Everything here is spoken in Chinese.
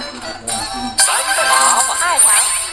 三个娃娃二条